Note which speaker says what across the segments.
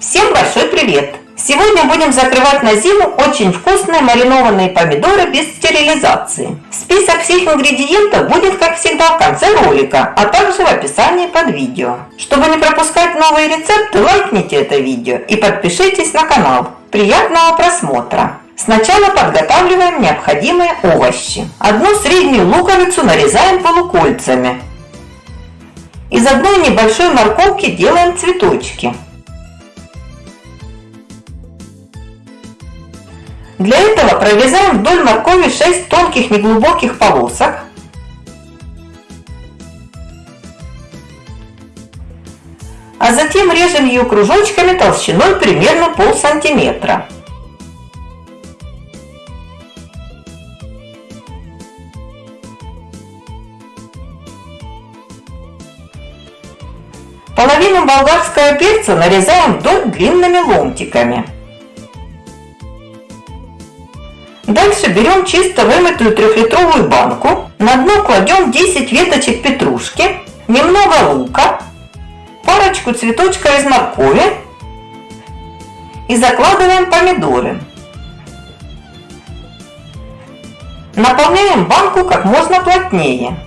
Speaker 1: Всем большой привет! Сегодня будем закрывать на зиму очень вкусные маринованные помидоры без стерилизации. Список всех ингредиентов будет, как всегда, в конце ролика, а также в описании под видео. Чтобы не пропускать новые рецепты, лайкните это видео и подпишитесь на канал. Приятного просмотра! Сначала подготавливаем необходимые овощи. Одну среднюю луковицу нарезаем полукольцами. Из одной небольшой морковки делаем цветочки. Для этого прорезаем вдоль моркови 6 тонких неглубоких полосок. А затем режем ее кружочками толщиной примерно пол сантиметра. Половину болгарского перца нарезаем вдоль длинными ломтиками. Дальше берем чисто вымытую трехлитровую банку, на дно кладем 10 веточек петрушки, немного лука, парочку цветочков из моркови и закладываем помидоры. Наполняем банку как можно плотнее.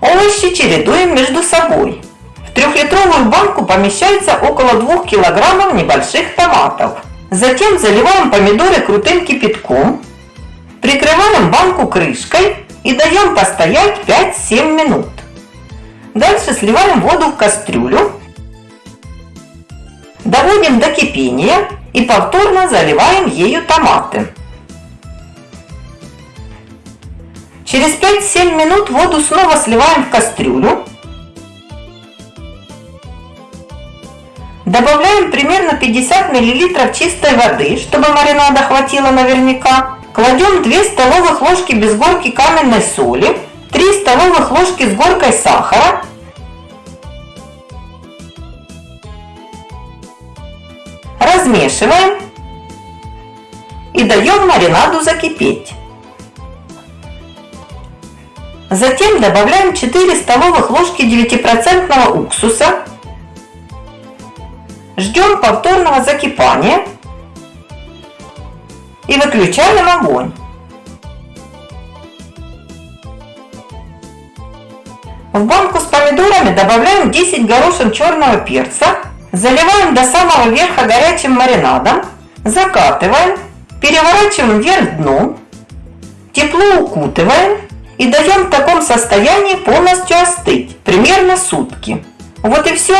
Speaker 1: Овощи чередуем между собой. В трехлитровую банку помещается около 2 килограммов небольших томатов. Затем заливаем помидоры крутым кипятком Прикрываем банку крышкой и даем постоять 5-7 минут. Дальше сливаем воду в кастрюлю, доводим до кипения и повторно заливаем ею томаты. Через 5-7 минут воду снова сливаем в кастрюлю. Добавляем примерно 50 мл чистой воды, чтобы маринада хватило наверняка. Кладем 2 столовых ложки без горки каменной соли, 3 столовых ложки с горкой сахара, размешиваем и даем маринаду закипеть. Затем добавляем 4 столовых ложки 9% уксуса. Ждем повторного закипания и выключаем огонь. В банку с помидорами добавляем 10 горошин черного перца, заливаем до самого верха горячим маринадом, закатываем, переворачиваем вверх дном, тепло укутываем и даем в таком состоянии полностью остыть, примерно сутки. Вот и все.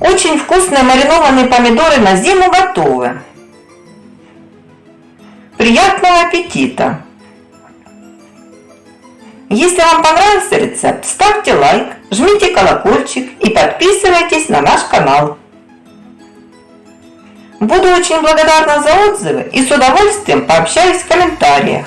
Speaker 1: Очень вкусные маринованные помидоры на зиму готовы. Приятного аппетита! Если вам понравился рецепт, ставьте лайк, жмите колокольчик и подписывайтесь на наш канал. Буду очень благодарна за отзывы и с удовольствием пообщаюсь в комментариях.